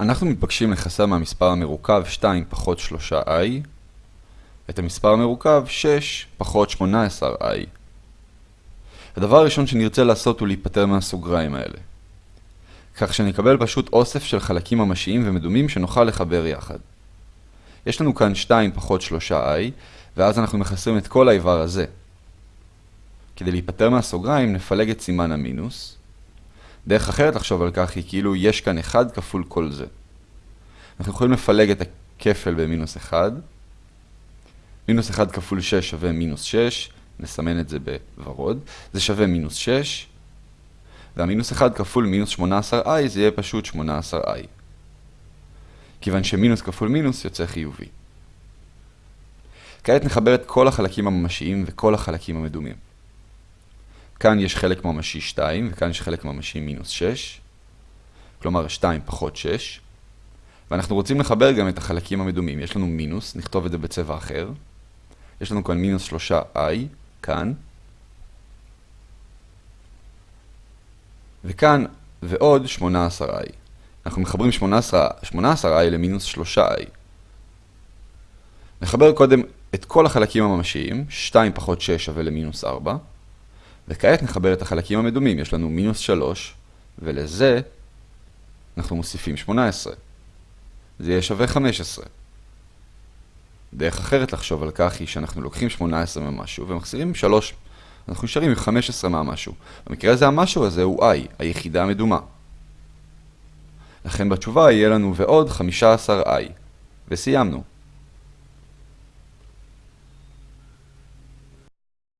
אנחנו מתבקשים לחסר מהמספר המרוכב 2 פחות 3i את המספר המרוכב 6 פחות 18i. הדבר הראשון שנרצה לעשות הוא להיפטר מהסוגריים האלה. כך שנקבל פשוט אוסף של חלקים ממשיים ומדומים שנוכל לחבר יחד. יש לנו כאן 2 פחות 3i, ואז אנחנו מחסרים את כל האיבר הזה. כדי להיפטר מהסוגריים נפלג את סימן המינוס, דרך אחרת לחשוב על כך היא כאילו יש כאן 1 כפול כל זה. אנחנו יכולים לפלג את הכפל במינוס 1. מינוס 1 כפול 6 שווה מינוס 6, נסמן את זה בוורוד. זה שווה מינוס 6, והמינוס 1 כפול מינוס 18i זה יהיה פשוט 18i. כיוון שמינוס כפול מינוס יוצא חיובי. כעת נחבר את כל החלקים הממשיים וכל החלקים המדומים. כאן יש חלק ממשי 2, וכאן יש חלק ממשי מינוס 6, כלומר 2 פחות 6, ואנחנו רוצים לחבר גם את החלקים המדומים. יש לנו מינוס, נכתוב את זה בצבע אחר. יש לנו כאן מינוס 3i, כאן. וכאן, ועוד 18i. אנחנו מחברים 18, 18i למינוס 3i. נחבר קודם את כל החלקים הממשיים, 2 פחות 6 שווה למינוס 4. וכעת נחבר את החלקים המדומים, יש לנו מינוס 3, ולזה אנחנו מוסיפים 18. זה יהיה שווה 15. דרך אחרת לחשוב על כך היא שאנחנו לוקחים 18 ממשהו ומחזירים 3. אנחנו נשארים עם 15 מהמשהו. במקרה הזה המשהו הזה הוא i, היחידה המדומה. לכן בתשובה יהיה לנו ועוד 15i. וסיימנו.